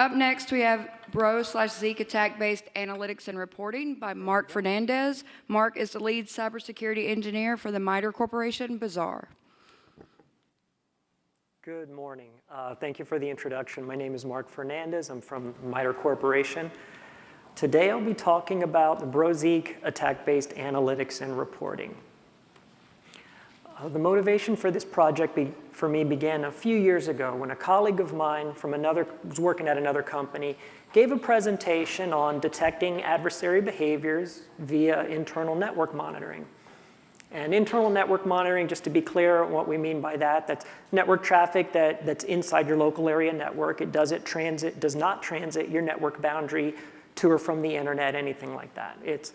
Up next, we have Bro slash Zeek attack-based analytics and reporting by Mark Fernandez. Mark is the lead cybersecurity engineer for the MITRE Corporation, Bazaar. Good morning. Uh, thank you for the introduction. My name is Mark Fernandez. I'm from MITRE Corporation. Today I'll be talking about the Brozeek attack-based analytics and reporting. Uh, the motivation for this project be, for me began a few years ago when a colleague of mine from another, was working at another company, gave a presentation on detecting adversary behaviors via internal network monitoring. And internal network monitoring, just to be clear what we mean by that, that's network traffic that, that's inside your local area network. It does it transit, does not transit your network boundary to or from the internet, anything like that. It's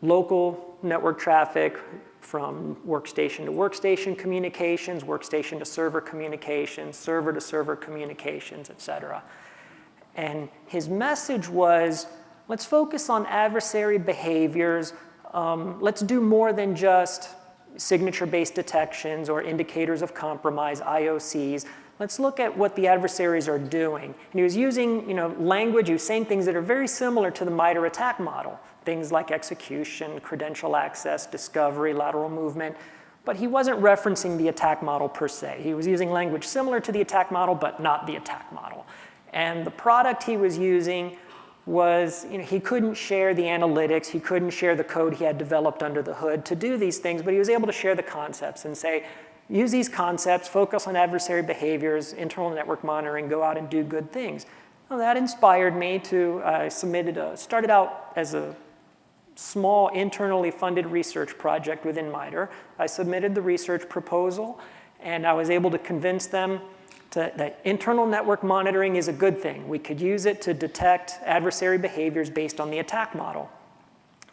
local network traffic from workstation to workstation communications, workstation to server communications, server to server communications, et cetera. And his message was, let's focus on adversary behaviors um, let's do more than just signature-based detections or indicators of compromise, IOCs. Let's look at what the adversaries are doing. And he was using you know, language, he was saying things that are very similar to the MITRE attack model, things like execution, credential access, discovery, lateral movement, but he wasn't referencing the attack model per se. He was using language similar to the attack model, but not the attack model. And the product he was using was you know, he couldn't share the analytics, he couldn't share the code he had developed under the hood to do these things, but he was able to share the concepts and say, use these concepts, focus on adversary behaviors, internal network monitoring, go out and do good things. Well, that inspired me to, uh, submitted a, started out as a small internally funded research project within MITRE. I submitted the research proposal and I was able to convince them to, that internal network monitoring is a good thing. We could use it to detect adversary behaviors based on the attack model.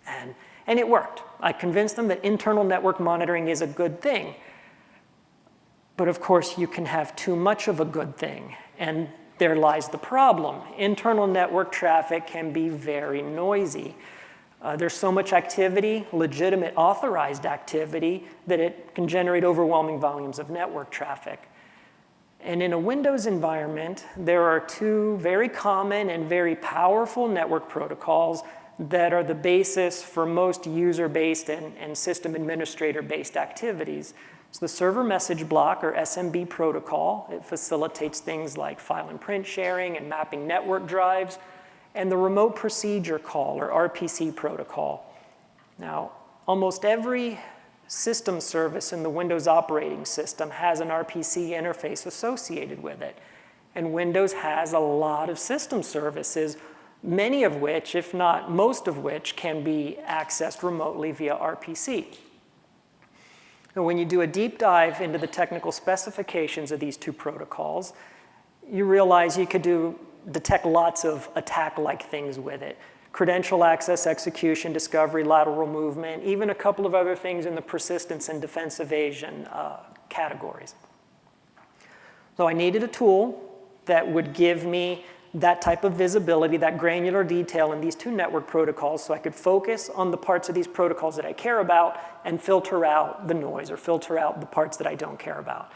And, and it worked. I convinced them that internal network monitoring is a good thing. But of course, you can have too much of a good thing. And there lies the problem. Internal network traffic can be very noisy. Uh, there's so much activity, legitimate authorized activity, that it can generate overwhelming volumes of network traffic. And in a Windows environment, there are two very common and very powerful network protocols that are the basis for most user-based and, and system administrator-based activities. So the server message block, or SMB protocol, it facilitates things like file and print sharing and mapping network drives, and the remote procedure call, or RPC protocol. Now, almost every system service in the Windows operating system has an RPC interface associated with it. And Windows has a lot of system services, many of which, if not most of which, can be accessed remotely via RPC. And when you do a deep dive into the technical specifications of these two protocols, you realize you could do, detect lots of attack-like things with it credential access, execution, discovery, lateral movement, even a couple of other things in the persistence and defense evasion uh, categories. So I needed a tool that would give me that type of visibility, that granular detail in these two network protocols so I could focus on the parts of these protocols that I care about and filter out the noise or filter out the parts that I don't care about.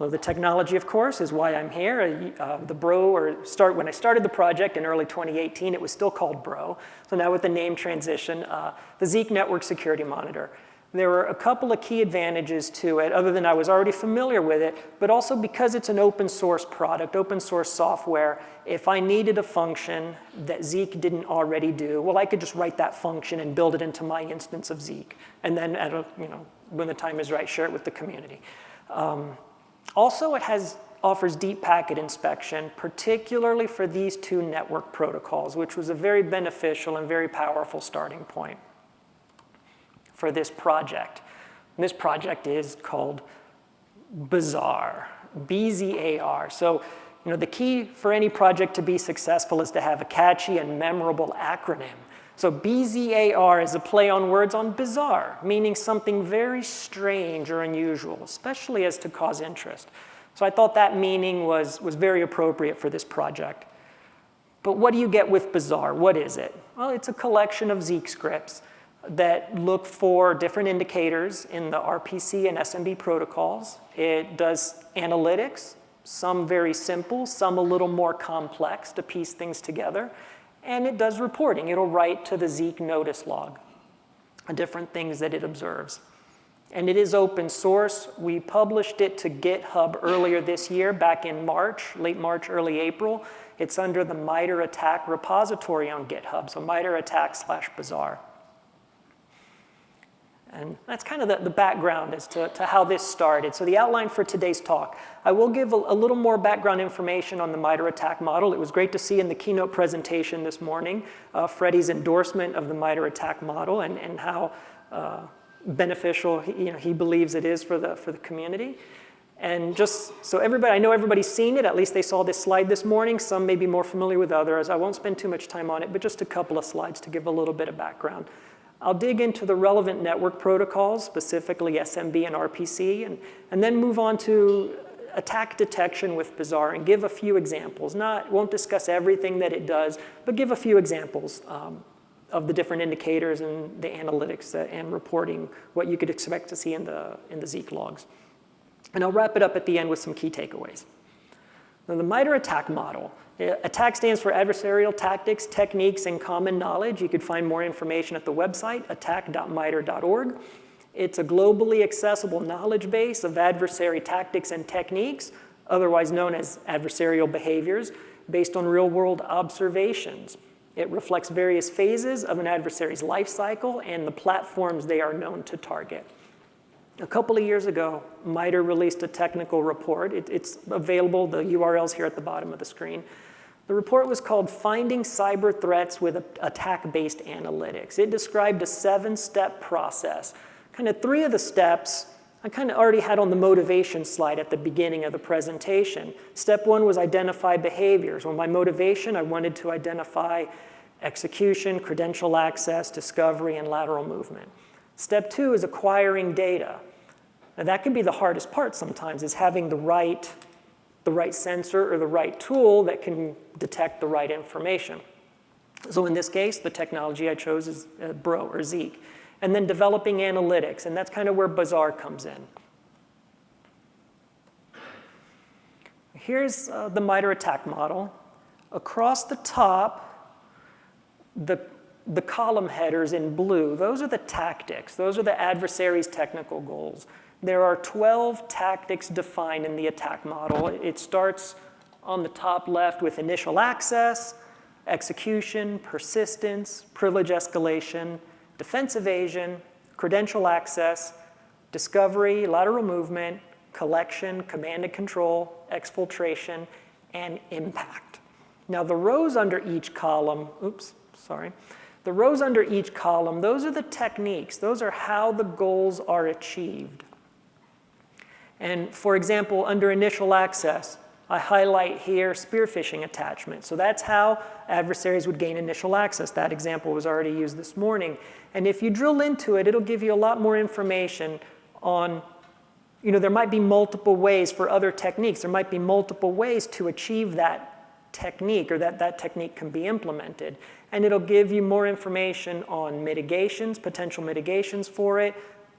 Well, the technology, of course, is why I'm here. Uh, the Bro, or start, when I started the project in early 2018, it was still called Bro. So now with the name transition, uh, the Zeek Network Security Monitor. There were a couple of key advantages to it, other than I was already familiar with it, but also because it's an open source product, open source software, if I needed a function that Zeek didn't already do, well, I could just write that function and build it into my instance of Zeek. And then, at a, you know, when the time is right, share it with the community. Um, also, it has, offers deep packet inspection, particularly for these two network protocols, which was a very beneficial and very powerful starting point for this project. And this project is called BZAR, B-Z-A-R. So, you know, the key for any project to be successful is to have a catchy and memorable acronym. So BZAR is a play on words on bizarre, meaning something very strange or unusual, especially as to cause interest. So I thought that meaning was, was very appropriate for this project. But what do you get with bizarre? What is it? Well, it's a collection of Zeek scripts that look for different indicators in the RPC and SMB protocols. It does analytics some very simple, some a little more complex to piece things together. And it does reporting. It'll write to the Zeek notice log, different things that it observes. And it is open source. We published it to GitHub earlier this year, back in March, late March, early April. It's under the MITRE ATT&CK repository on GitHub, so MITRE ATT&CK slash BZAR. And that's kind of the, the background as to, to how this started. So the outline for today's talk. I will give a, a, little more background information on the MITRE ATT&CK model. It was great to see in the keynote presentation this morning uh, Freddie's endorsement of the MITRE ATT&CK model and, and how uh, beneficial he, you know, he believes it is for the, for the community. And just so everybody, I know everybody's seen it, at least they saw this slide this morning. Some may be more familiar with others. I won't spend too much time on it, but just a couple of slides to give a little bit of background. I'll dig into the relevant network protocols, specifically SMB and RPC, and, and then move on to attack detection with BZAR and give a few examples. Not, won't discuss everything that it does, but give a few examples um, of the different indicators and the analytics and reporting, what you could expect to see in the, in the Zeek logs. And I'll wrap it up at the end with some key takeaways. Now, the MITRE ATT&CK model. ATT&CK stands for Adversarial Tactics, Techniques, and Common Knowledge. You could find more information at the website, attack.mitre.org. It's a globally accessible knowledge base of adversary tactics and techniques, otherwise known as adversarial behaviors, based on real-world observations. It reflects various phases of an adversary's life cycle and the platforms they are known to target. A couple of years ago, MITRE released a technical report. It, it's available, the URL's here at the bottom of the screen. The report was called Finding Cyber Threats with Attack-Based Analytics. It described a seven-step process. Kind of three of the steps I kind of already had on the motivation slide at the beginning of the presentation. Step one was identify behaviors. Well, my motivation, I wanted to identify execution, credential access, discovery, and lateral movement. Step two is acquiring data. Now that can be the hardest part sometimes, is having the right, the right sensor or the right tool that can detect the right information. So in this case, the technology I chose is uh, Bro or Zeek. And then developing analytics, and that's kind of where BZAR comes in. Here's uh, the MITRE ATT&CK model. Across the top, the the column headers in blue, those are the tactics. Those are the adversary's technical goals. There are 12 tactics defined in the attack model. It starts on the top left with initial access, execution, persistence, privilege escalation, defense evasion, credential access, discovery, lateral movement, collection, command and control, exfiltration, and impact. Now the rows under each column, oops, sorry, the rows under each column, those are the techniques. Those are how the goals are achieved. And for example, under initial access, I highlight here spear phishing attachment. So that's how adversaries would gain initial access. That example was already used this morning. And if you drill into it, it'll give you a lot more information on, you know, there might be multiple ways for other techniques. There might be multiple ways to achieve that technique or that that technique can be implemented. And it'll give you more information on mitigations, potential mitigations for it,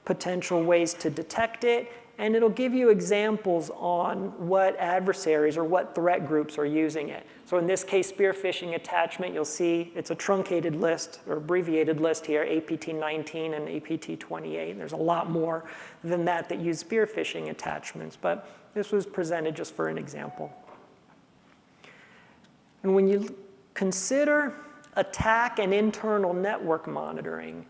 potential ways to detect it, and it'll give you examples on what adversaries or what threat groups are using it. So in this case, spear phishing attachment, you'll see it's a truncated list or abbreviated list here, APT19 and APT28. There's a lot more than that that use spear phishing attachments, but this was presented just for an example. And when you consider attack and internal network monitoring,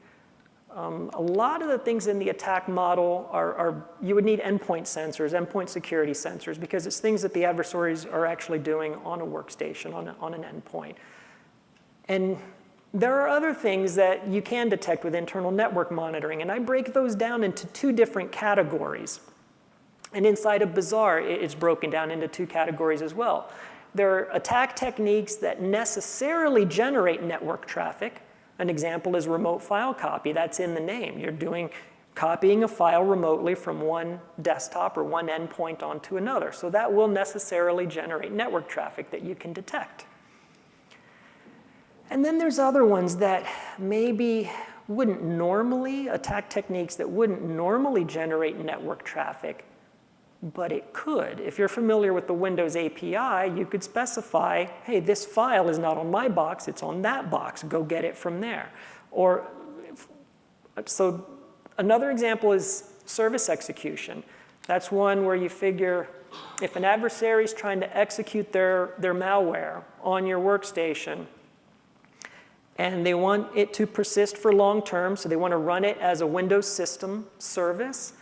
um, a lot of the things in the attack model are, are, you would need endpoint sensors, endpoint security sensors, because it's things that the adversaries are actually doing on a workstation, on, a, on an endpoint. And there are other things that you can detect with internal network monitoring, and I break those down into two different categories. And inside of BZAR, it's broken down into two categories as well. There are attack techniques that necessarily generate network traffic, an example is remote file copy. That's in the name. You're doing copying a file remotely from one desktop or one endpoint onto another. So that will necessarily generate network traffic that you can detect. And then there's other ones that maybe wouldn't normally, attack techniques that wouldn't normally generate network traffic, but it could. If you're familiar with the Windows API, you could specify, hey, this file is not on my box, it's on that box. Go get it from there. Or, so another example is service execution. That's one where you figure if an adversary is trying to execute their, their malware on your workstation, and they want it to persist for long term, so they want to run it as a Windows system service,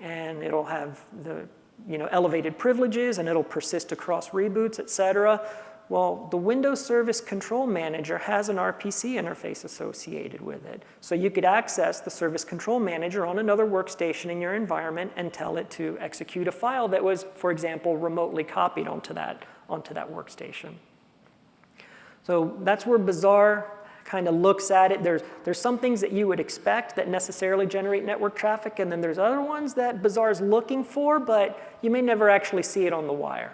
and it'll have the you know, elevated privileges, and it'll persist across reboots, et cetera. Well, the Windows Service Control Manager has an RPC interface associated with it. So you could access the Service Control Manager on another workstation in your environment and tell it to execute a file that was, for example, remotely copied onto that, onto that workstation. So that's where BZAR kind of looks at it. There's, there's some things that you would expect that necessarily generate network traffic, and then there's other ones that BZAR is looking for, but you may never actually see it on the wire.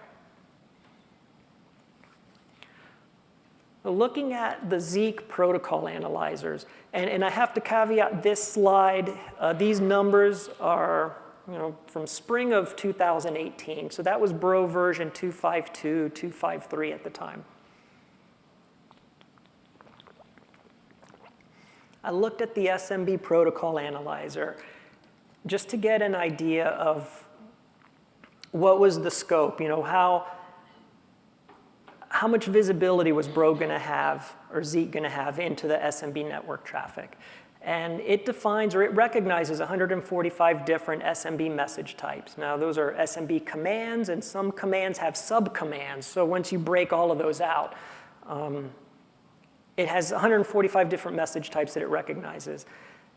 Looking at the Zeek protocol analyzers, and, and I have to caveat this slide, uh, these numbers are you know, from spring of 2018. So that was Bro version 252, 253 at the time. I looked at the SMB protocol analyzer just to get an idea of what was the scope, you know, how, how much visibility was Bro going to have or Zeek going to have into the SMB network traffic. And it defines or it recognizes 145 different SMB message types. Now those are SMB commands and some commands have subcommands. So once you break all of those out, um, it has 145 different message types that it recognizes.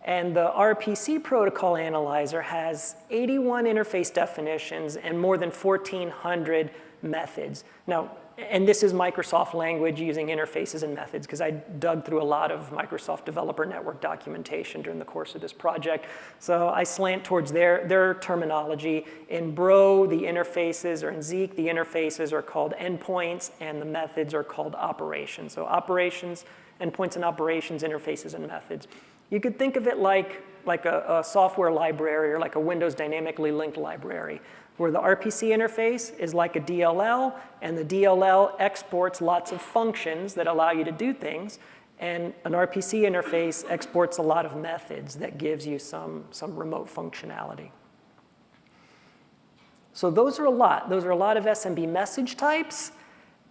And the RPC protocol analyzer has 81 interface definitions and more than 1,400 methods. Now, and this is Microsoft language using interfaces and methods because I dug through a lot of Microsoft Developer Network documentation during the course of this project. So I slant towards their, their terminology. In Bro, the interfaces, or in Zeek, the interfaces are called endpoints and the methods are called operations. So operations, endpoints and operations, interfaces and methods. You could think of it like, like a, a software library or like a Windows dynamically linked library where the RPC interface is like a DLL, and the DLL exports lots of functions that allow you to do things, and an RPC interface exports a lot of methods that gives you some, some remote functionality. So those are a lot. Those are a lot of SMB message types,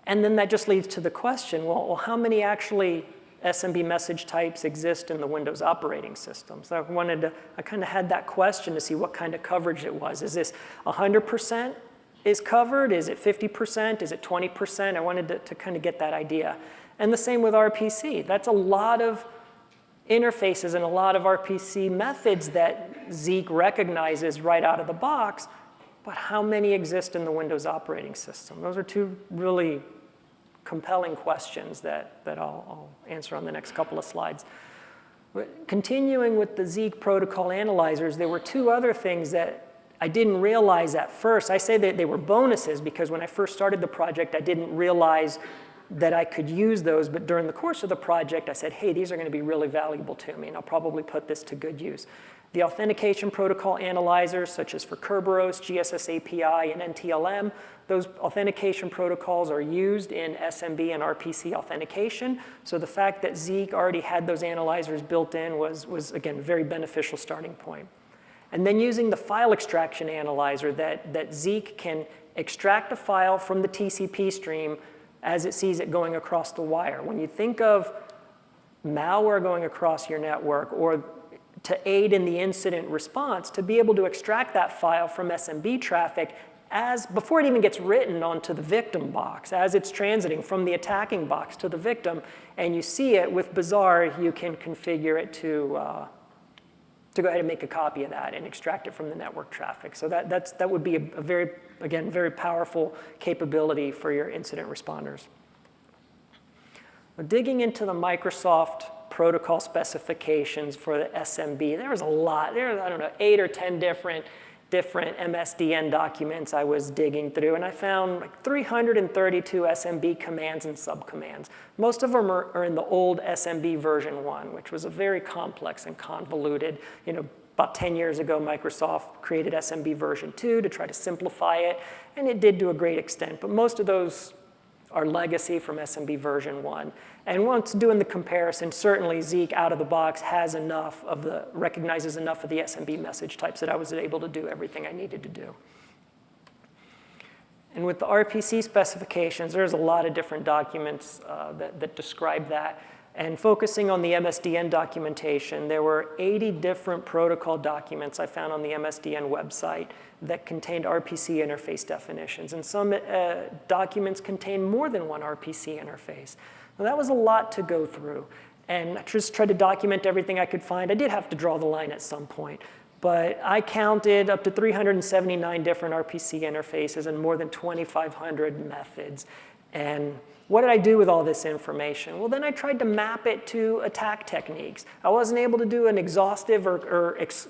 and then that just leads to the question, well, well how many actually SMB message types exist in the Windows operating system. So I wanted to, I kind of had that question to see what kind of coverage it was. Is this 100% is covered? Is it 50%? Is it 20%? I wanted to, to kind of get that idea. And the same with RPC. That's a lot of interfaces and a lot of RPC methods that Zeek recognizes right out of the box, but how many exist in the Windows operating system? Those are two really compelling questions that, that I'll, I'll answer on the next couple of slides. But continuing with the Zeek protocol analyzers, there were two other things that I didn't realize at first. I say that they were bonuses because when I first started the project, I didn't realize that I could use those, but during the course of the project, I said, hey, these are gonna be really valuable to me, and I'll probably put this to good use. The authentication protocol analyzers, such as for Kerberos, GSS API, and NTLM, those authentication protocols are used in SMB and RPC authentication. So the fact that Zeek already had those analyzers built in was, was again, a very beneficial starting point. And then using the file extraction analyzer that, that Zeek can extract a file from the TCP stream as it sees it going across the wire. When you think of malware going across your network or to aid in the incident response to be able to extract that file from SMB traffic as, before it even gets written onto the victim box, as it's transiting from the attacking box to the victim, and you see it with BZAR, you can configure it to, uh, to go ahead and make a copy of that and extract it from the network traffic. So that, that's, that would be a, a very, again, very powerful capability for your incident responders. digging into the Microsoft protocol specifications for the SMB. There was a lot, there was, I don't know, eight or 10 different, different MSDN documents I was digging through, and I found like 332 SMB commands and subcommands. Most of them are, are in the old SMB version one, which was a very complex and convoluted, you know, about 10 years ago, Microsoft created SMB version 2 to try to simplify it, and it did to a great extent. But most of those are legacy from SMB version 1. And once doing the comparison, certainly Zeek out of the box has enough of the, recognizes enough of the SMB message types that I was able to do everything I needed to do. And with the RPC specifications, there's a lot of different documents uh, that, that describe that. And focusing on the MSDN documentation, there were 80 different protocol documents I found on the MSDN website that contained RPC interface definitions. And some uh, documents contain more than one RPC interface. Now, that was a lot to go through. And I just tried to document everything I could find. I did have to draw the line at some point. But I counted up to 379 different RPC interfaces and more than 2,500 methods. And what did I do with all this information? Well, then I tried to map it to attack techniques. I wasn't able to do an exhaustive or, or ex,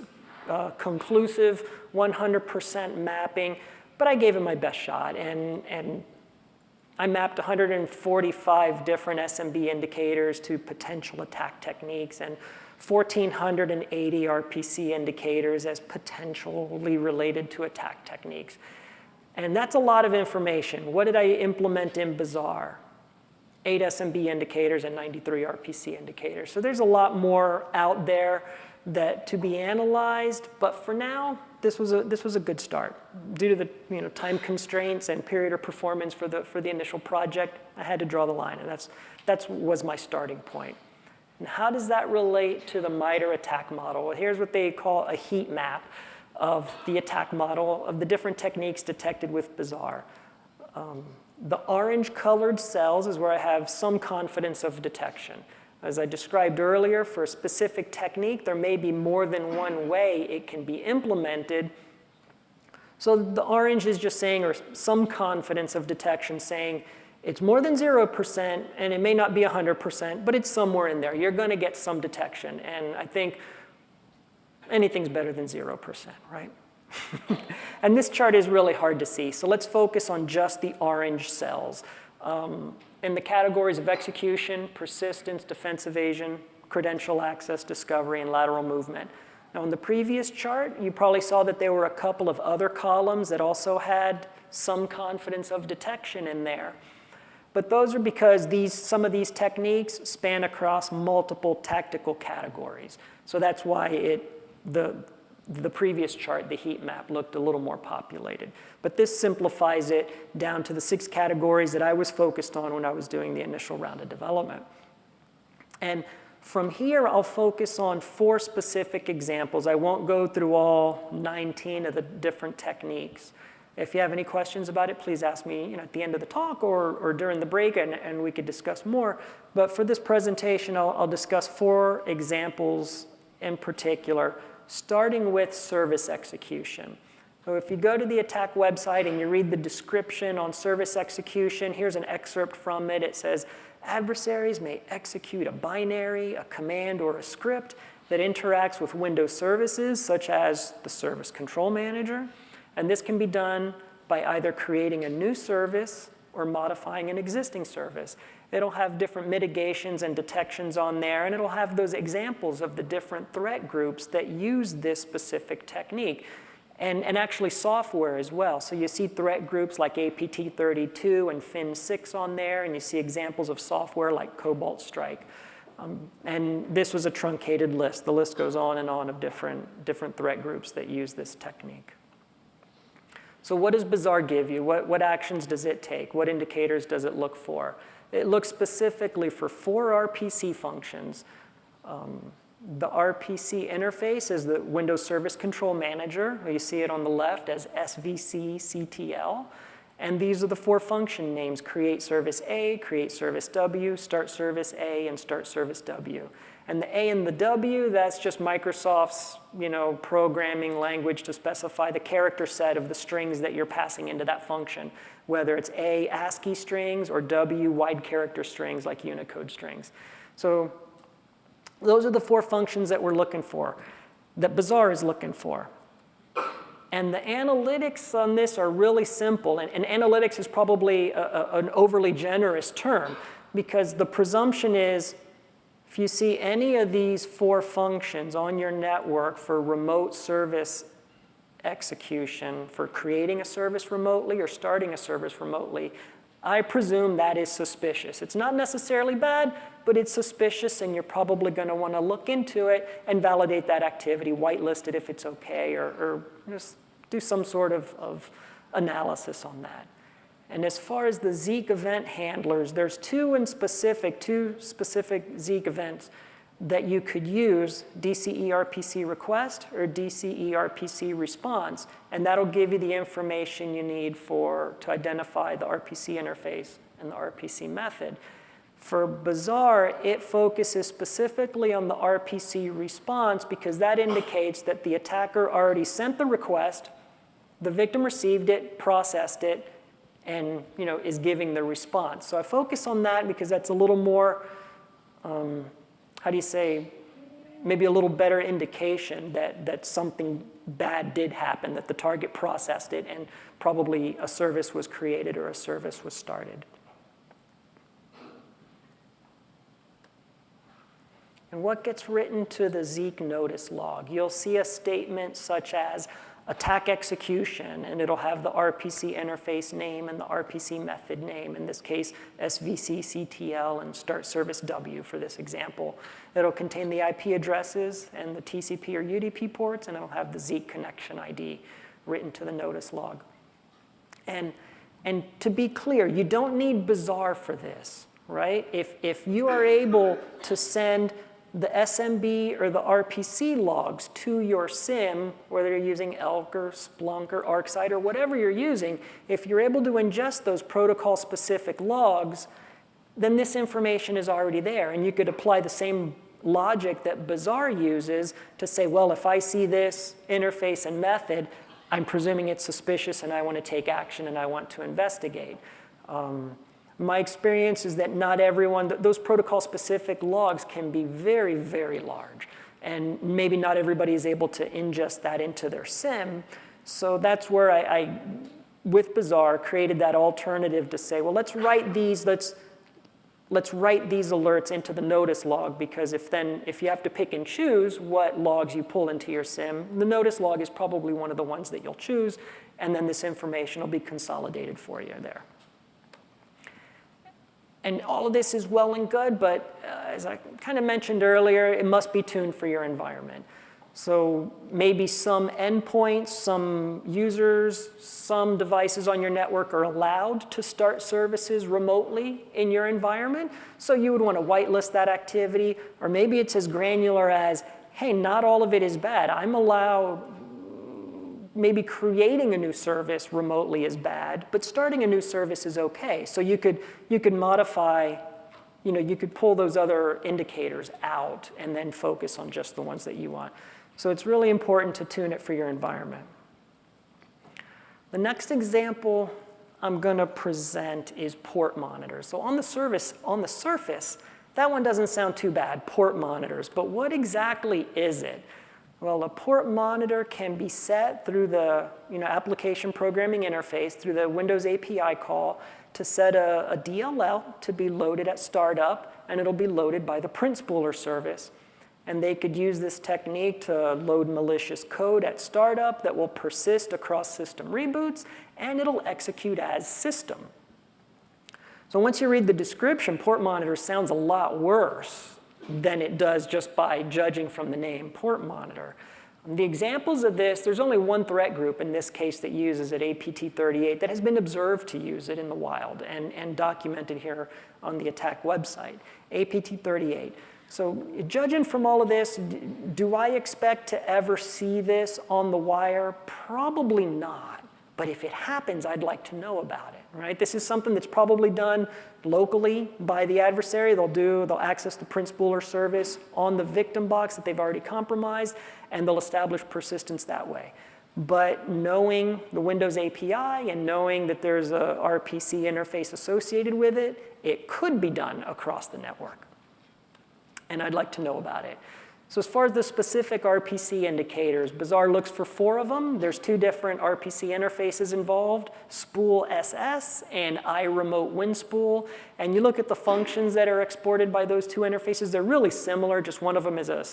uh, conclusive 100% mapping, but I gave it my best shot. And, and I mapped 145 different SMB indicators to potential attack techniques and 1,480 RPC indicators as potentially related to attack techniques. And that's a lot of information. What did I implement in BZAR? Eight SMB indicators and 93 RPC indicators. So there's a lot more out there that to be analyzed, but for now, this was a, this was a good start. Due to the you know, time constraints and period of performance for the, for the initial project, I had to draw the line, and that's, that's was my starting point. And how does that relate to the MITRE attack model? Well, here's what they call a heat map of the attack model of the different techniques detected with BZAR. Um, the orange colored cells is where I have some confidence of detection. As I described earlier, for a specific technique, there may be more than one way it can be implemented. So the orange is just saying, or some confidence of detection saying, it's more than 0%, and it may not be 100%, but it's somewhere in there. You're going to get some detection. And I think anything's better than 0%, right? and this chart is really hard to see, so let's focus on just the orange cells. Um, in the categories of execution, persistence, defense evasion, credential access, discovery, and lateral movement. Now, in the previous chart, you probably saw that there were a couple of other columns that also had some confidence of detection in there. But those are because these, some of these techniques span across multiple tactical categories. So that's why it, the, the previous chart, the heat map, looked a little more populated. But this simplifies it down to the six categories that I was focused on when I was doing the initial round of development. And from here, I'll focus on four specific examples. I won't go through all 19 of the different techniques. If you have any questions about it, please ask me you know, at the end of the talk or, or during the break, and, and we could discuss more. But for this presentation, I'll, I'll discuss four examples in particular, starting with service execution. So if you go to the attack website and you read the description on service execution, here's an excerpt from it. It says, adversaries may execute a binary, a command, or a script that interacts with Windows services, such as the Service Control Manager, and this can be done by either creating a new service or modifying an existing service. It'll have different mitigations and detections on there, and it'll have those examples of the different threat groups that use this specific technique. And, and actually software as well. So you see threat groups like APT32 and FIN6 on there, and you see examples of software like Cobalt Strike. Um, and this was a truncated list. The list goes on and on of different, different threat groups that use this technique. So what does BZAR give you? What, what actions does it take? What indicators does it look for? It looks specifically for four RPC functions. Um, the RPC interface is the Windows Service Control Manager. You see it on the left as SVC CTL. And these are the four function names, create service A, create service W, start service A, and start service W. And the A and the W, that's just Microsoft's you know, programming language to specify the character set of the strings that you're passing into that function, whether it's A, ASCII strings, or W, wide character strings like Unicode strings. So those are the four functions that we're looking for, that BZAR is looking for. And the analytics on this are really simple, and, and analytics is probably a, a, an overly generous term because the presumption is If you see any of these four functions on your network for remote service execution, for creating a service remotely or starting a service remotely, I presume that is suspicious. It's not necessarily bad, but it's suspicious and you're probably gonna wanna look into it and validate that activity, whitelist it if it's okay, or, or just do some sort of, of analysis on that. And as far as the Zeek event handlers, there's two in specific, two specific Zeek events that you could use, DCERPC request or DCERPC response, and that'll give you the information you need for, to identify the RPC interface and the RPC method. For BZAR, it focuses specifically on the RPC response because that indicates that the attacker already sent the request, the victim received it, processed it, and you know, is giving the response. So I focus on that because that's a little more, um, how do you say, maybe a little better indication that, that something bad did happen, that the target processed it, and probably a service was created or a service was started. And what gets written to the Zeek notice log? You'll see a statement such as, attack execution, and it'll have the RPC interface name and the RPC method name, in this case, svcctl and start service W for this example. It'll contain the IP addresses and the TCP or UDP ports, and it'll have the Zeek connection ID written to the notice log. And, and to be clear, you don't need BZAR for this, right? If, if you are able to send the SMB or the RPC logs to your SIEM, whether you're using Elk or Splunk or ArcSight or whatever you're using, if you're able to ingest those protocol-specific logs, then this information is already there. And you could apply the same logic that BZAR uses to say, well, if I see this interface and method, I'm presuming it's suspicious and I want to take action and I want to investigate. Um, my experience is that not everyone, those protocol-specific logs can be very, very large. And maybe not everybody is able to ingest that into their SIEM. So that's where I, I with BZAR, created that alternative to say, well, let's write these, let's, let's write these alerts into the notice log because if then, if you have to pick and choose what logs you pull into your SIEM, the notice log is probably one of the ones that you'll choose, and then this information will be consolidated for you there. And all of this is well and good, but uh, as I kind of mentioned earlier, it must be tuned for your environment. So maybe some endpoints, some users, some devices on your network are allowed to start services remotely in your environment. So you would want to whitelist that activity. Or maybe it's as granular as, hey, not all of it is bad. I'm allowed maybe creating a new service remotely is bad, but starting a new service is okay. So you could, you could modify, you know, you could pull those other indicators out and then focus on just the ones that you want. So it's really important to tune it for your environment. The next example I'm gonna present is port monitors. So on the service, on the surface, that one doesn't sound too bad, port monitors, but what exactly is it? Well, a port monitor can be set through the you know, application programming interface, through the Windows API call, to set a, a DLL to be loaded at startup, and it'll be loaded by the print spooler service. And they could use this technique to load malicious code at startup that will persist across system reboots, and it'll execute as system. So once you read the description, port monitor sounds a lot worse than it does just by judging from the name port monitor. The examples of this, there's only one threat group in this case that uses it, APT38, that has been observed to use it in the wild and, and documented here on the attack website, APT38. So judging from all of this, do I expect to ever see this on the wire? Probably not. But if it happens, I'd like to know about it, right? This is something that's probably done locally by the adversary. They'll do, they'll access the print spooler service on the victim box that they've already compromised, and they'll establish persistence that way. But knowing the Windows API and knowing that there's a RPC interface associated with it, it could be done across the network. And I'd like to know about it. So as far as the specific RPC indicators, BZAR looks for four of them. There's two different RPC interfaces involved, spool SS and iRemote WinSpool. And you look at the functions that are exported by those two interfaces, they're really similar. Just one of them is a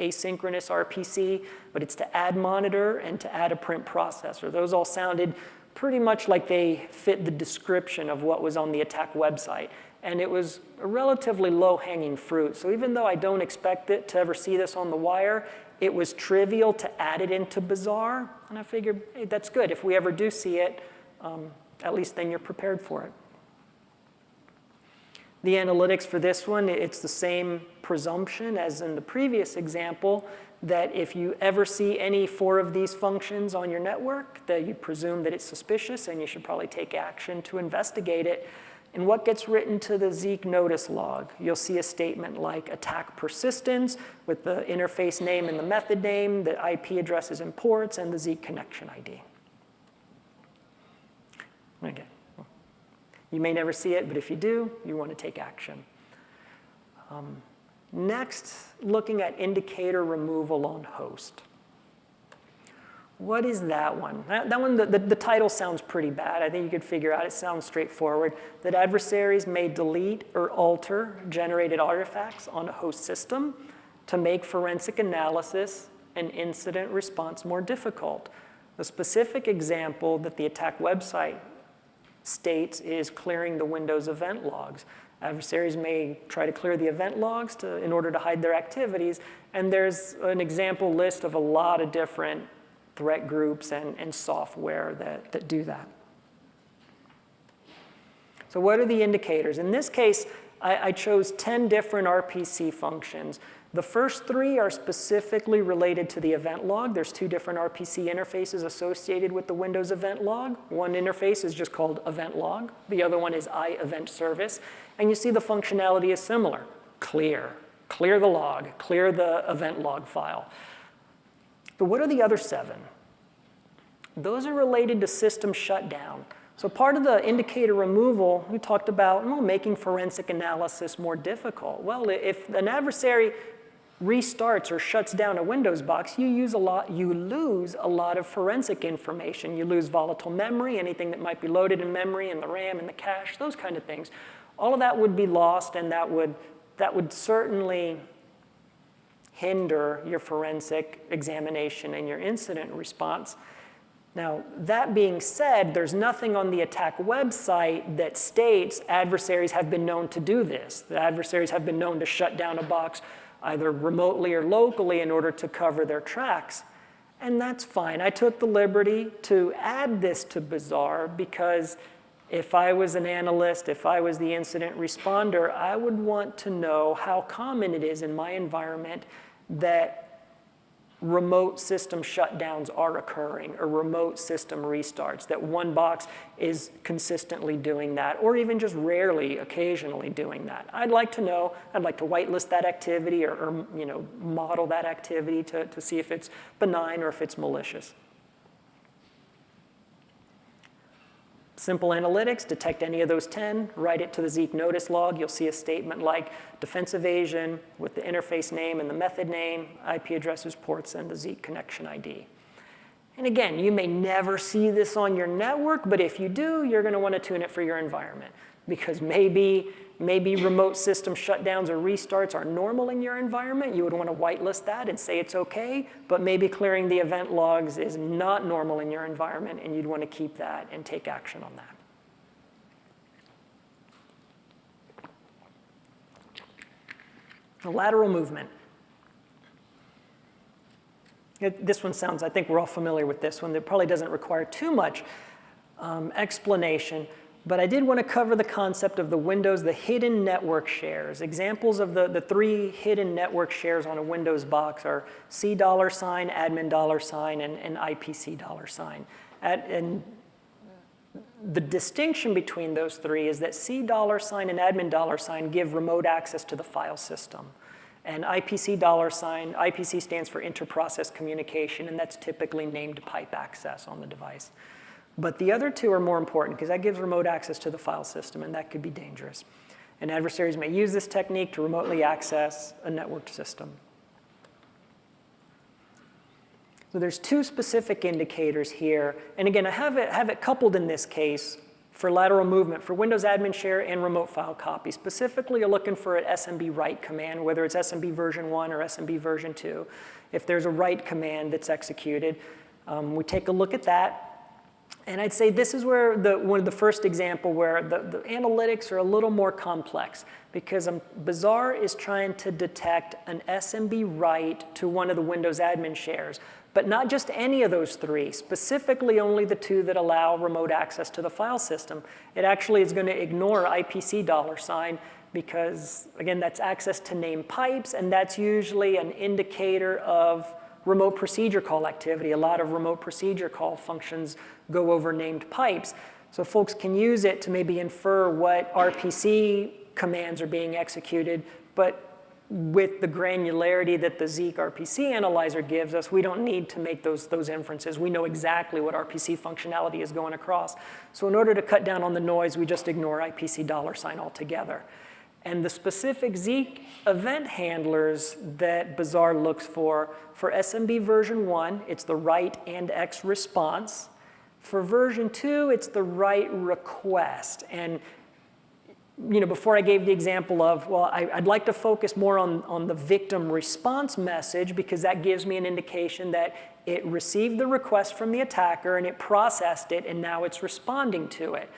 asynchronous RPC, but it's to add monitor and to add a print processor. Those all sounded pretty much like they fit the description of what was on the attack website and it was a relatively low-hanging fruit. So even though I don't expect it to ever see this on the wire, it was trivial to add it into BZAR, and I figured, hey, that's good. If we ever do see it, um, at least then you're prepared for it. The analytics for this one, it's the same presumption as in the previous example, that if you ever see any four of these functions on your network, that you presume that it's suspicious and you should probably take action to investigate it. And what gets written to the Zeek notice log? You'll see a statement like attack persistence with the interface name and the method name, the IP addresses and ports, and the Zeek connection ID. Okay. You may never see it, but if you do, you want to take action. Um, next, looking at indicator removal on host. What is that one? That, that one, the, the, the, title sounds pretty bad. I think you could figure out it sounds straightforward. That adversaries may delete or alter generated artifacts on a host system to make forensic analysis and incident response more difficult. The specific example that the attack website states is clearing the Windows event logs. Adversaries may try to clear the event logs to, in order to hide their activities, and there's an example list of a lot of different threat groups and, and software that, that do that. So what are the indicators? In this case, I, I chose 10 different RPC functions. The first three are specifically related to the event log. There's two different RPC interfaces associated with the Windows event log. One interface is just called event log. The other one is iEvent service. And you see the functionality is similar. Clear, clear the log, clear the event log file. But what are the other seven? Those are related to system shutdown. So part of the indicator removal, we talked about well, making forensic analysis more difficult. Well, if an adversary restarts or shuts down a Windows box, you, use a lot, you lose a lot of forensic information. You lose volatile memory, anything that might be loaded in memory and the RAM and the cache, those kind of things. All of that would be lost and that would, that would certainly hinder your forensic examination and your incident response. Now, that being said, there's nothing on the attack website that states adversaries have been known to do this. The adversaries have been known to shut down a box either remotely or locally in order to cover their tracks. And that's fine. I took the liberty to add this to BZAR because if I was an analyst, if I was the incident responder, I would want to know how common it is in my environment that remote system shutdowns are occurring or remote system restarts, that one box is consistently doing that or even just rarely, occasionally doing that. I'd like to know, I'd like to whitelist that activity or, or you know, model that activity to, to see if it's benign or if it's malicious. Simple analytics, detect any of those 10, write it to the Zeek notice log. You'll see a statement like defense evasion with the interface name and the method name, IP addresses, ports, and the Zeek connection ID. And again, you may never see this on your network, but if you do, you're going to want to tune it for your environment because maybe, maybe remote system shutdowns or restarts are normal in your environment. You would want to whitelist that and say it's okay, but maybe clearing the event logs is not normal in your environment and you'd want to keep that and take action on that. The lateral movement. It, this one sounds, I think we're all familiar with this one. It probably doesn't require too much um, explanation, but I did want to cover the concept of the Windows, the hidden network shares. Examples of the, the three hidden network shares on a Windows box are C dollar sign, admin dollar sign, and, and IPC dollar sign. At, and the distinction between those three is that C dollar sign and admin dollar sign give remote access to the file system. And IPC dollar sign, IPC stands for inter-process communication, and that's typically named pipe access on the device. But the other two are more important because that gives remote access to the file system, and that could be dangerous. And adversaries may use this technique to remotely access a networked system. So there's two specific indicators here. And again, I have it, have it coupled in this case for lateral movement for Windows admin share and remote file copy. Specifically, you're looking for an SMB write command, whether it's SMB version 1 or SMB version 2. If there's a write command that's executed, um, we take a look at that. And I'd say this is where the, one of the first example where the, the analytics are a little more complex because um, BZAR is trying to detect an SMB write to one of the Windows admin shares, but not just any of those three, specifically only the two that allow remote access to the file system. It actually is going to ignore IPC dollar sign because, again, that's access to named pipes, and that's usually an indicator of remote procedure call activity. A lot of remote procedure call functions go over named pipes. So folks can use it to maybe infer what RPC commands are being executed, but with the granularity that the Zeek RPC analyzer gives us, we don't need to make those, those inferences. We know exactly what RPC functionality is going across. So in order to cut down on the noise, we just ignore IPC dollar sign altogether. And the specific Zeek event handlers that BZAR looks for, for SMB version 1, it's the write and X response. For version 2, it's the write request. And you know, before I gave the example of, well, I, would like to focus more on, on the victim response message because that gives me an indication that it received the request from the attacker and it processed it and now it's responding to it.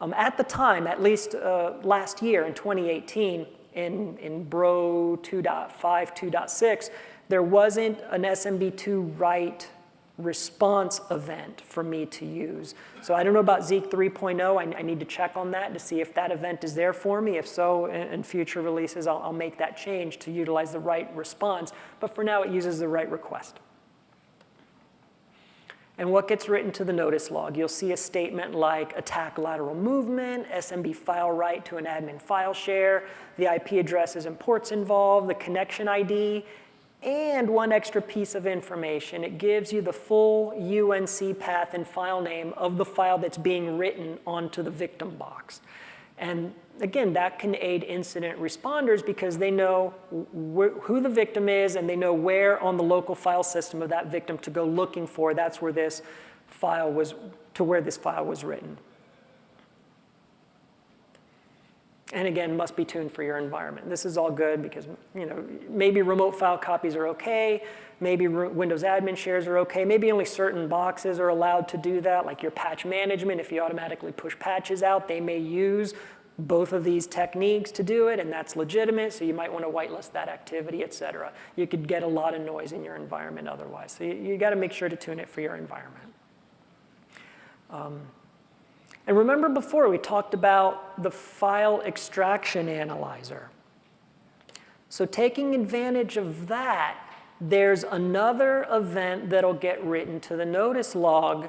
Um, at the time, at least uh, last year in 2018, in, in Bro 2.5, 2.6, there wasn't an SMB2 write response event for me to use. So I don't know about Zeek 3.0. I, I, need to check on that to see if that event is there for me. If so, in, in future releases, I'll, I'll, make that change to utilize the write response. But for now, it uses the write request. And what gets written to the notice log? You'll see a statement like attack lateral movement, SMB file write to an admin file share, the IP addresses and ports involved, the connection ID, and one extra piece of information. It gives you the full UNC path and file name of the file that's being written onto the victim box. And again, that can aid incident responders because they know who the victim is and they know where on the local file system of that victim to go looking for. That's where this file was, to where this file was written. And again, must be tuned for your environment. This is all good because you know maybe remote file copies are okay, maybe Windows admin shares are okay, maybe only certain boxes are allowed to do that, like your patch management, if you automatically push patches out, they may use both of these techniques to do it, and that's legitimate, so you might want to whitelist that activity, et cetera. You could get a lot of noise in your environment otherwise. So you, you got to make sure to tune it for your environment. Um, and remember before we talked about the file extraction analyzer. So taking advantage of that, there's another event that'll get written to the notice log.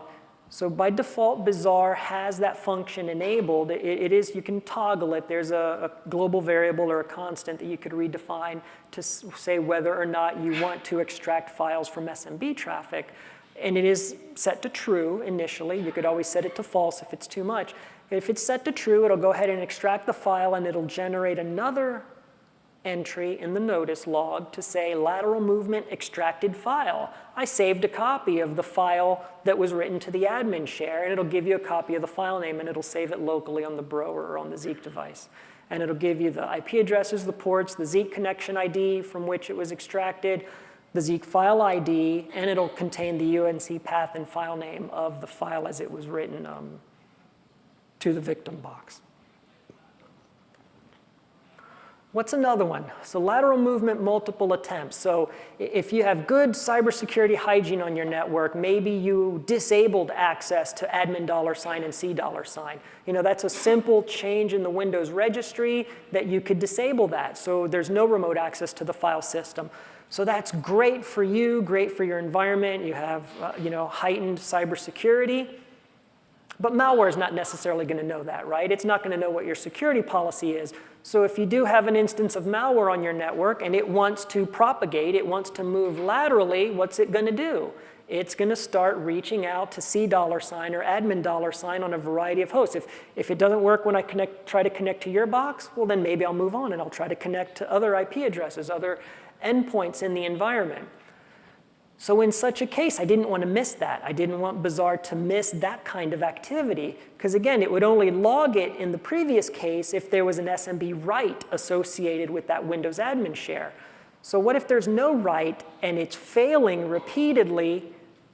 So by default, BZAR has that function enabled. it, it is, you can toggle it. There's a, a, global variable or a constant that you could redefine to say whether or not you want to extract files from SMB traffic. And it is set to true initially. You could always set it to false if it's too much. If it's set to true, it'll go ahead and extract the file and it'll generate another entry in the notice log to say lateral movement extracted file. I saved a copy of the file that was written to the admin share and it'll give you a copy of the file name and it'll save it locally on the Bro or on the Zeek device. And it'll give you the IP addresses, the ports, the Zeek connection ID from which it was extracted, the Zeek file ID, and it'll contain the UNC path and file name of the file as it was written um, to the victim box. What's another one? So lateral movement, multiple attempts. So if you have good cybersecurity hygiene on your network, maybe you disabled access to admin dollar sign and C dollar sign. You know, that's a simple change in the Windows registry that you could disable that. So there's no remote access to the file system. So that's great for you, great for your environment. You have uh, you know, heightened cybersecurity. But malware is not necessarily going to know that, right? It's not going to know what your security policy is. So if you do have an instance of malware on your network and it wants to propagate, it wants to move laterally, what's it going to do? It's going to start reaching out to C dollar sign or admin dollar sign on a variety of hosts. If, if it doesn't work when I connect, try to connect to your box, well then maybe I'll move on and I'll try to connect to other IP addresses, other endpoints in the environment. So in such a case, I didn't want to miss that. I didn't want BZAR to miss that kind of activity, because again, it would only log it in the previous case if there was an SMB write associated with that Windows admin share. So what if there's no write and it's failing repeatedly?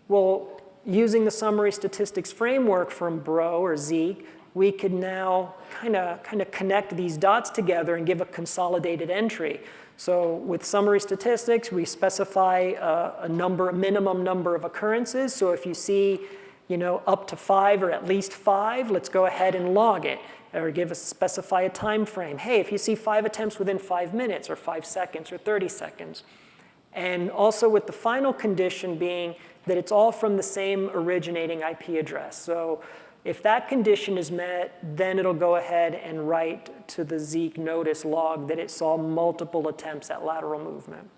Well, using the summary statistics framework from Bro or Zeek, we could now kind of kind of connect these dots together and give a consolidated entry. So with summary statistics, we specify a, a number, a minimum number of occurrences. So if you see, you know, up to five or at least five, let's go ahead and log it or give us specify a time frame. Hey, if you see five attempts within five minutes or five seconds or 30 seconds. And also with the final condition being that it's all from the same originating IP address. So if that condition is met, then it'll go ahead and write to the Zeek notice log that it saw multiple attempts at lateral movement.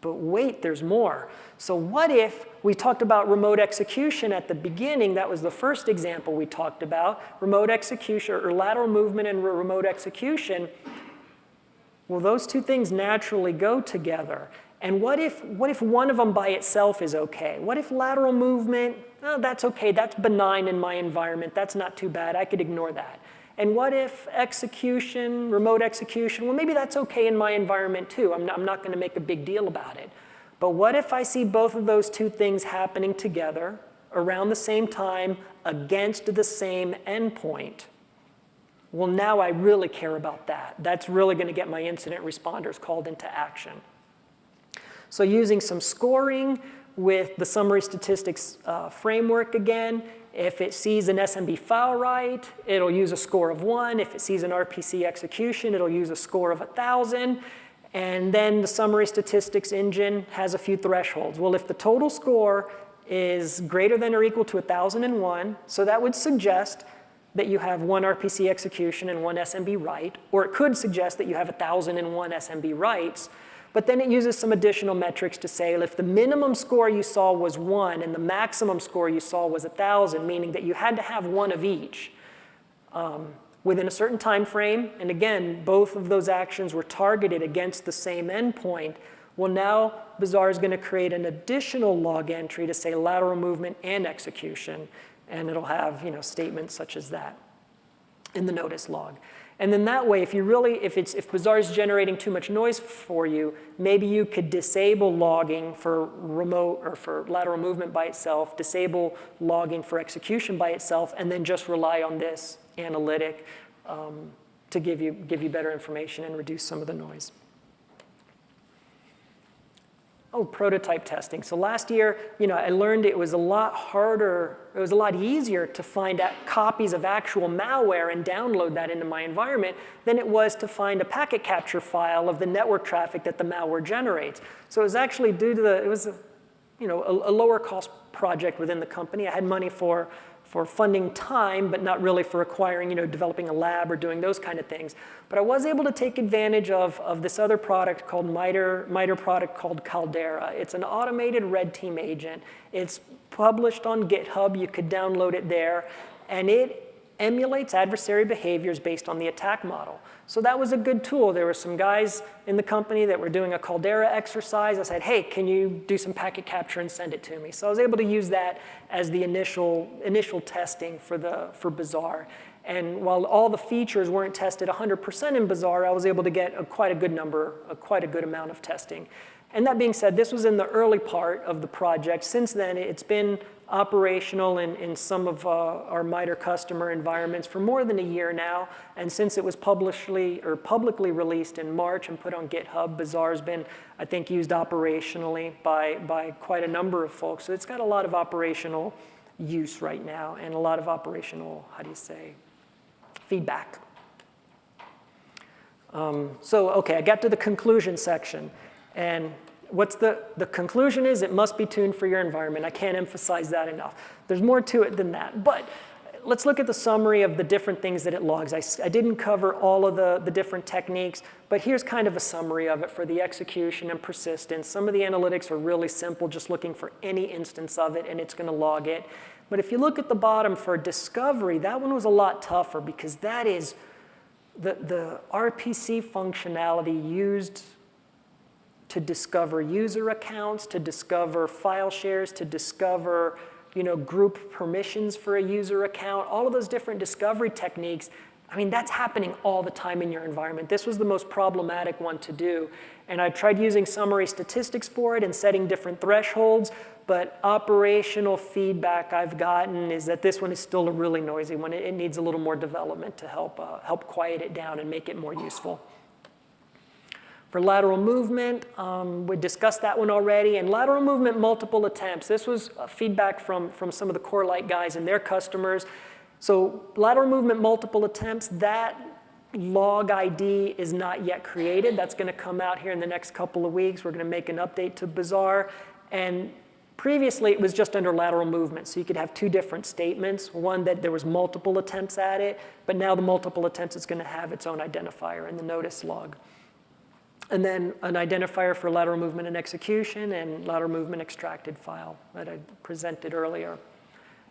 But wait, there's more. So what if we talked about remote execution at the beginning? That was the first example we talked about. Remote execution or lateral movement and remote execution. Well, those two things naturally go together. And what if, what if one of them by itself is okay? What if lateral movement, oh, that's okay, that's benign in my environment, that's not too bad, I could ignore that. And what if execution, remote execution, well maybe that's okay in my environment too, I'm not, not gonna make a big deal about it. But what if I see both of those two things happening together around the same time against the same endpoint? Well, now I really care about that. That's really gonna get my incident responders called into action. So using some scoring with the summary statistics uh, framework again, if it sees an SMB file write, it'll use a score of one. If it sees an RPC execution, it'll use a score of 1,000. And then the summary statistics engine has a few thresholds. Well, if the total score is greater than or equal to 1,001, so that would suggest that you have one RPC execution and one SMB write, or it could suggest that you have 1,001 SMB writes, but then it uses some additional metrics to say if the minimum score you saw was one and the maximum score you saw was 1,000, meaning that you had to have one of each um, within a certain time frame, and again, both of those actions were targeted against the same endpoint, well now BZAR is going to create an additional log entry to say lateral movement and execution, and it'll have you know, statements such as that in the notice log. And then that way, if you really, if, it's, if BZAR is generating too much noise for you, maybe you could disable logging for remote or for lateral movement by itself, disable logging for execution by itself, and then just rely on this analytic um, to give you, give you better information and reduce some of the noise. Oh, prototype testing. So last year, you know, I learned it was a lot harder, it was a lot easier to find copies of actual malware and download that into my environment than it was to find a packet capture file of the network traffic that the malware generates. So it was actually due to the, it was, you know, a, a lower cost project within the company. I had money for for funding time, but not really for acquiring, you know, developing a lab or doing those kind of things. But I was able to take advantage of, of this other product called MITRE, MITRE product called Caldera. It's an automated red team agent. It's published on GitHub. You could download it there. And it emulates adversary behaviors based on the ATT&CK model. So that was a good tool. There were some guys in the company that were doing a Caldera exercise. I said, hey, can you do some packet capture and send it to me? So I was able to use that as the initial, initial testing for, the, for BZAR. And while all the features weren't tested 100% in BZAR, I was able to get a, quite a good number, a, quite a good amount of testing. And that being said, this was in the early part of the project. Since then, it's been operational in, in some of uh, our MITRE customer environments for more than a year now. And since it was publicly or publicly released in March and put on GitHub, BZAR's been, I think, used operationally by, by quite a number of folks. So it's got a lot of operational use right now and a lot of operational, how do you say, feedback. Um, so, okay, I got to the conclusion section. And what's the, the conclusion is it must be tuned for your environment. I can't emphasize that enough. There's more to it than that. But let's look at the summary of the different things that it logs. I, I didn't cover all of the, the different techniques, but here's kind of a summary of it for the execution and persistence. Some of the analytics are really simple, just looking for any instance of it, and it's going to log it. But if you look at the bottom for discovery, that one was a lot tougher because that is the, the RPC functionality used to discover user accounts, to discover file shares, to discover you know, group permissions for a user account, all of those different discovery techniques, I mean, that's happening all the time in your environment. This was the most problematic one to do. And I tried using summary statistics for it and setting different thresholds, but operational feedback I've gotten is that this one is still a really noisy one. It, needs a little more development to help, uh, help quiet it down and make it more useful. For lateral movement, um, we discussed that one already. And lateral movement, multiple attempts. This was uh, feedback from, from some of the Corelight guys and their customers. So lateral movement, multiple attempts, that log ID is not yet created. That's going to come out here in the next couple of weeks. We're going to make an update to BZAR. And previously, it was just under lateral movement. So you could have two different statements. One that there was multiple attempts at it, but now the multiple attempts is going to have its own identifier in the notice log. And then an identifier for lateral movement and execution and lateral movement extracted file that I presented earlier.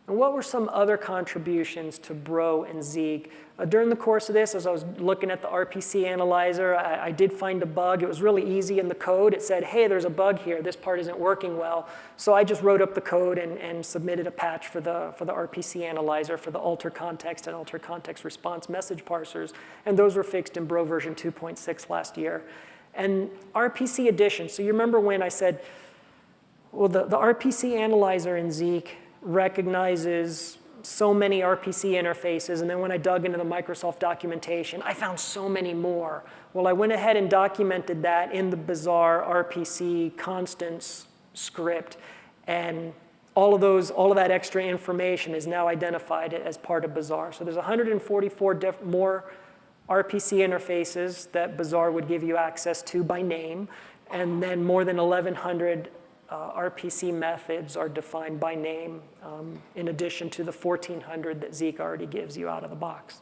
And what were some other contributions to Bro and Zeek? Uh, during the course of this, as I was looking at the RPC analyzer, I, I, did find a bug. It was really easy in the code. It said, hey, there's a bug here. This part isn't working well. So I just wrote up the code and, and submitted a patch for the, for the RPC analyzer for the alter context and alter context response message parsers. And those were fixed in Bro version 2.6 last year. And RPC addition, so you remember when I said, well, the, the RPC analyzer in Zeek recognizes so many RPC interfaces, and then when I dug into the Microsoft documentation, I found so many more. Well, I went ahead and documented that in the BZAR RPC constants script, and all of those, all of that extra information is now identified as part of BZAR. So there's 144 more RPC interfaces that BZAR would give you access to by name, and then more than 1,100 uh, RPC methods are defined by name, um, in addition to the 1,400 that Zeek already gives you out of the box.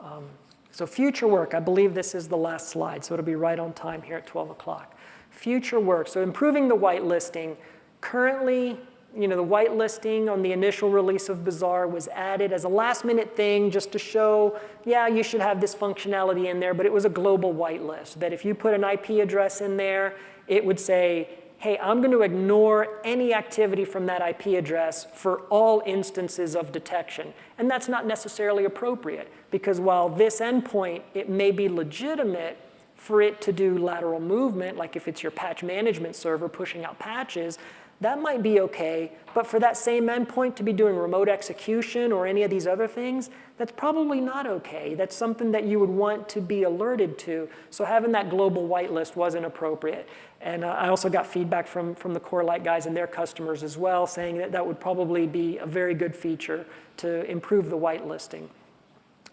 Um, so future work, I believe this is the last slide, so it'll be right on time here at 12 o'clock. Future work, so improving the whitelisting. Currently, you know, the whitelisting on the initial release of BZAR was added as a last minute thing just to show, yeah, you should have this functionality in there, but it was a global whitelist that if you put an IP address in there, it would say, hey, I'm going to ignore any activity from that IP address for all instances of detection. And that's not necessarily appropriate because while this endpoint, it may be legitimate for it to do lateral movement, like if it's your patch management server pushing out patches, that might be okay, but for that same endpoint to be doing remote execution or any of these other things, that's probably not okay. That's something that you would want to be alerted to. So having that global whitelist wasn't appropriate. And uh, I also got feedback from, from the Corelight guys and their customers as well, saying that that would probably be a very good feature to improve the whitelisting.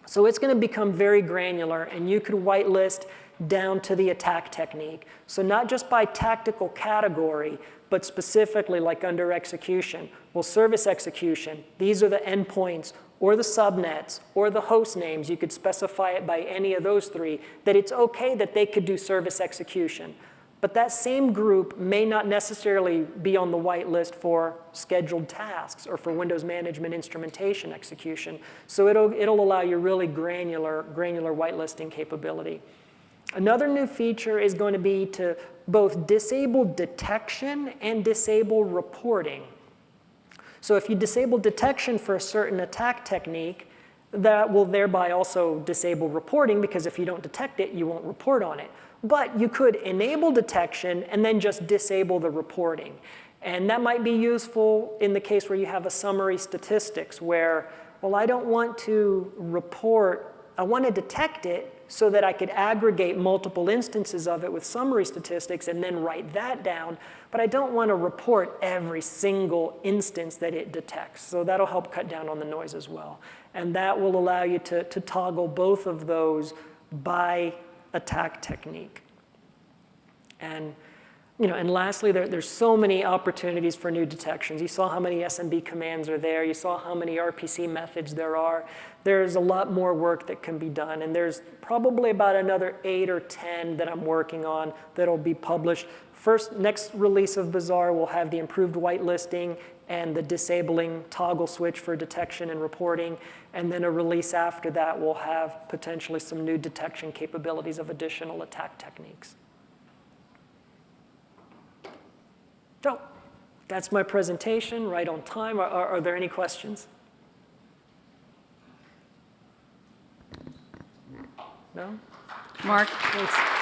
So it's going to become very granular, and you could whitelist down to the attack technique. So not just by tactical category, but specifically like under execution. Well, service execution, these are the endpoints or the subnets or the host names. You could specify it by any of those three, that it's okay that they could do service execution. But that same group may not necessarily be on the whitelist for scheduled tasks or for Windows management instrumentation execution. So it'll, it'll allow you really granular, granular whitelisting capability. Another new feature is going to be to both disable detection and disable reporting. So if you disable detection for a certain attack technique, that will thereby also disable reporting because if you don't detect it, you won't report on it. But you could enable detection and then just disable the reporting. And that might be useful in the case where you have a summary statistics where, well, I don't want to report, I want to detect it, so that I could aggregate multiple instances of it with summary statistics and then write that down. But I don't want to report every single instance that it detects. So that'll help cut down on the noise as well. And that will allow you to, to toggle both of those by attack technique. And you know, and lastly, there, there's so many opportunities for new detections. You saw how many SMB commands are there. You saw how many RPC methods there are. There's a lot more work that can be done. And there's probably about another eight or 10 that I'm working on that'll be published. First, next release of BZAR will have the improved whitelisting and the disabling toggle switch for detection and reporting. And then a release after that will have potentially some new detection capabilities of additional attack techniques. So that's my presentation, right on time. Are, are, are there any questions? No? Mark, Thanks.